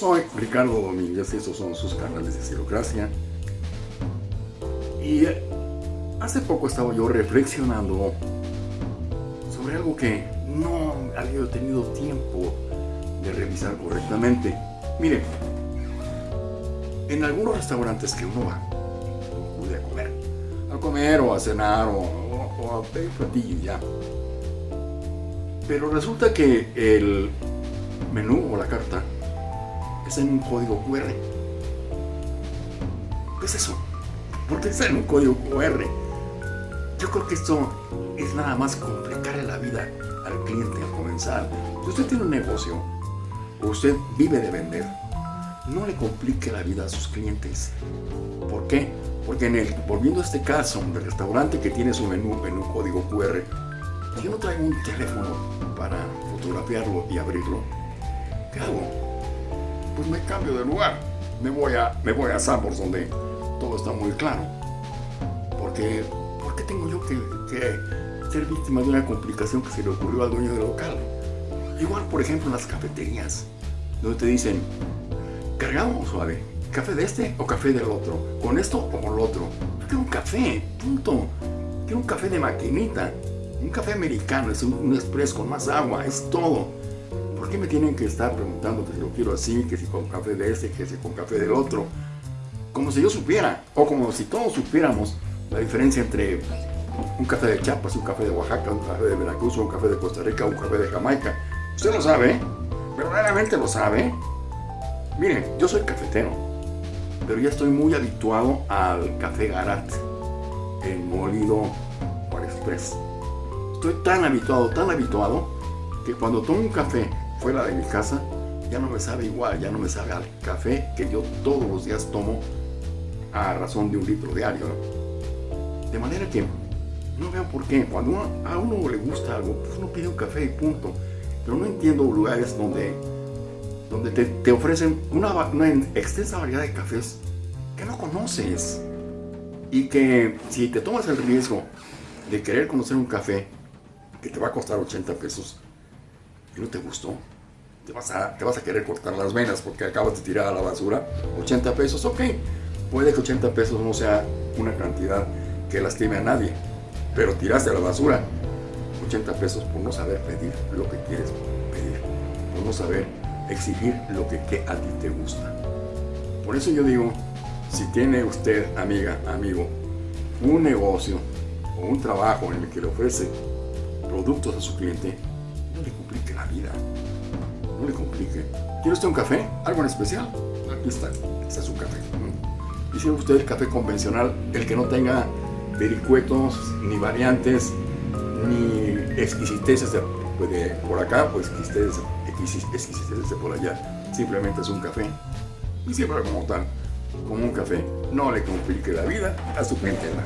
soy Ricardo Domínguez y estos son sus canales de Estilocracia. Y hace poco estaba yo reflexionando sobre algo que no había tenido tiempo de revisar correctamente. Mire, en algunos restaurantes que uno va, puede a comer, a comer o a cenar o, o a pedir platillo ya. Pero resulta que el menú o la carta es en un código QR. ¿Qué es eso? ¿Por qué está en un código QR? Yo creo que esto es nada más complicarle la vida al cliente al comenzar. Si usted tiene un negocio o usted vive de vender, no le complique la vida a sus clientes. ¿Por qué? Porque en el, volviendo a este caso del restaurante que tiene su menú en un código QR, yo no traigo un teléfono para fotografiarlo y abrirlo, ¿qué hago? Pues me cambio de lugar. Me voy a, me voy a Sambors donde todo está muy claro. Porque, ¿por qué tengo yo que, que, ser víctima de una complicación que se le ocurrió al dueño del local? Igual, por ejemplo, en las cafeterías, donde te dicen, cargamos suave, café de este o café del otro, con esto o con lo otro. Quiero un café, punto. Quiero un café de maquinita, un café americano, es un, un con más agua, es todo qué me tienen que estar preguntando que si lo quiero así, que si con café de este, que si con café del otro? Como si yo supiera, o como si todos supiéramos la diferencia entre un café de Chiapas, un café de Oaxaca, un café de Veracruz, un café de Costa Rica, un café de Jamaica. Usted lo sabe, verdaderamente lo sabe. Miren, yo soy cafetero, pero ya estoy muy habituado al café Garat, el molido por express. Estoy tan habituado, tan habituado, que cuando tomo un café fuera de mi casa, ya no me sabe igual, ya no me sabe al café que yo todos los días tomo a razón de un litro diario. De manera que no veo por qué. Cuando a uno le gusta algo, pues uno pide un café y punto. Pero no entiendo lugares donde, donde te, ofrecen una, una extensa variedad de cafés que no conoces. Y que si te tomas el riesgo de querer conocer un café que te va a costar 80 pesos, no te gustó, te vas, a, querer cortar las venas porque acabas de tirar a la basura 80 pesos, ok, puede que 80 pesos no sea una cantidad que lastime a nadie, pero tiraste a la basura 80 pesos por no saber pedir lo que quieres pedir, por no saber exigir lo que, que a ti te gusta. Por eso yo digo, si tiene usted, amiga, amigo, un negocio o un trabajo en el que le ofrece productos a su cliente, no le complique la vida. No le complique. ¿Quiere usted un café? ¿Algo en especial? Aquí está. Este es su café. Y si usted el café convencional, el que no tenga vericuetos, ni variantes, ni exquisiteces de, por acá, pues exquisiteces, exquisiteces de por allá. Simplemente es un café. Y siempre como tal, como un café. No le complique la vida a su clientela.